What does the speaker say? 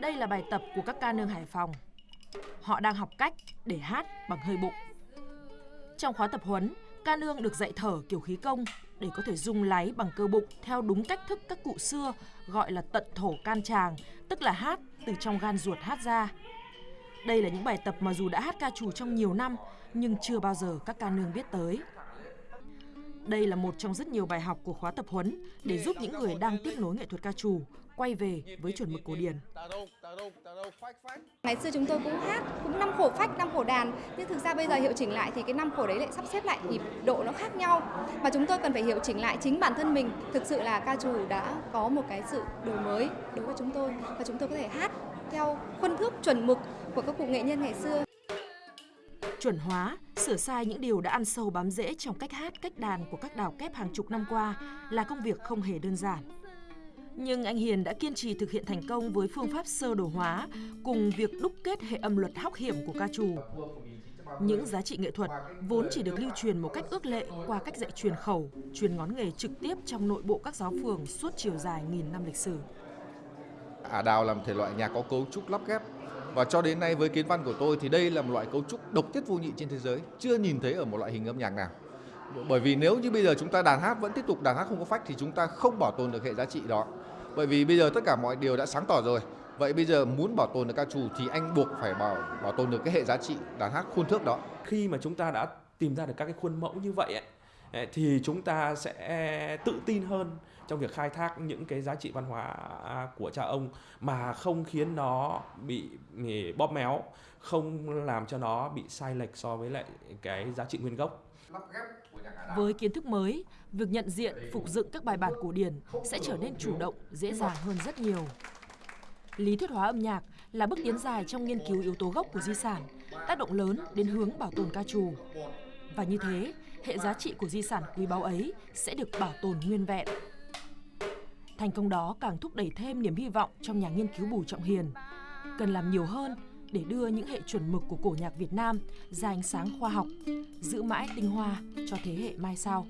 đây là bài tập của các ca nương Hải Phòng. Họ đang học cách để hát bằng hơi bụng. Trong khóa tập huấn, ca nương được dạy thở kiểu khí công để có thể rung láy bằng cơ bụng theo đúng cách thức các cụ xưa gọi là tận thổ can tràng, tức là hát từ trong gan ruột hát ra. Đây là những bài tập mà dù đã hát ca trù trong nhiều năm nhưng chưa bao giờ các ca nương biết tới. Đây là một trong rất nhiều bài học của khóa tập huấn để giúp những người đang tiếp nối nghệ thuật ca trù quay về với chuẩn mực cổ điển. Ngày xưa chúng tôi cũng hát, cũng năm khổ phách, năm khổ đàn, nhưng thực ra bây giờ hiệu chỉnh lại thì cái năm khổ đấy lại sắp xếp lại nhịp độ nó khác nhau. Và chúng tôi cần phải hiệu chỉnh lại chính bản thân mình. Thực sự là ca trù đã có một cái sự đổi mới đối với chúng tôi và chúng tôi có thể hát theo khuôn thước chuẩn mực của các cụ nghệ nhân ngày xưa. Chuẩn hóa, sửa sai những điều đã ăn sâu bám rễ trong cách hát, cách đàn của các đào kép hàng chục năm qua là công việc không hề đơn giản. Nhưng anh Hiền đã kiên trì thực hiện thành công với phương pháp sơ đồ hóa cùng việc đúc kết hệ âm luật hóc hiểm của ca trù. Những giá trị nghệ thuật vốn chỉ được lưu truyền một cách ước lệ qua cách dạy truyền khẩu, truyền ngón nghề trực tiếp trong nội bộ các giáo phường suốt chiều dài nghìn năm lịch sử. Ả đào làm thể loại nhạc có cấu trúc lắp ghép và cho đến nay với kiến văn của tôi thì đây là một loại cấu trúc độc nhất vô nhị trên thế giới, chưa nhìn thấy ở một loại hình âm nhạc nào. Bởi vì nếu như bây giờ chúng ta đàn hát vẫn tiếp tục đàn hát không có phách thì chúng ta không bảo tồn được hệ giá trị đó. Bởi vì bây giờ tất cả mọi điều đã sáng tỏ rồi. Vậy bây giờ muốn bảo tồn được ca trù thì anh buộc phải bảo bảo tồn được cái hệ giá trị đàn hát khuôn thước đó. Khi mà chúng ta đã tìm ra được các cái khuôn mẫu như vậy ấy, thì chúng ta sẽ tự tin hơn trong việc khai thác những cái giá trị văn hóa của cha ông mà không khiến nó bị ừ, bóp méo, không làm cho nó bị sai lệch so với lại cái giá trị nguyên gốc. Với kiến thức mới, việc nhận diện, phục dựng các bài bản cổ điển sẽ trở nên chủ động, dễ dàng hơn rất nhiều. Lý thuyết hóa âm nhạc là bước tiến dài trong nghiên cứu yếu tố gốc của di sản, tác động lớn đến hướng bảo tồn ca trù. Và như thế, hệ giá trị của di sản quý báu ấy sẽ được bảo tồn nguyên vẹn. Thành công đó càng thúc đẩy thêm niềm hy vọng trong nhà nghiên cứu Bùi Trọng Hiền. Cần làm nhiều hơn để đưa những hệ chuẩn mực của cổ nhạc Việt Nam ra ánh sáng khoa học, giữ mãi tinh hoa cho thế hệ mai sau.